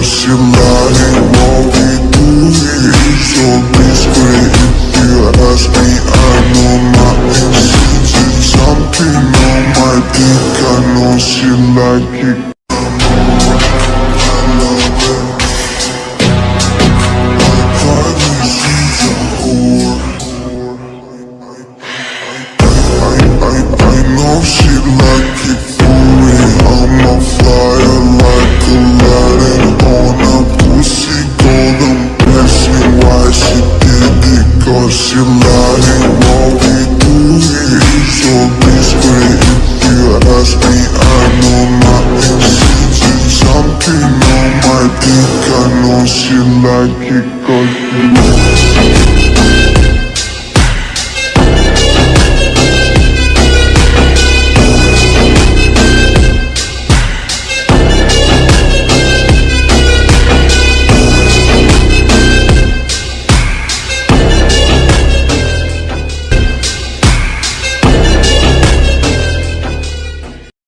Посемнали, но и дури So please if you ask me I know my intentions Something on my dick I know she like it. It do here is so discreet If you ask me I know nothing She's something on my dick I know she like it she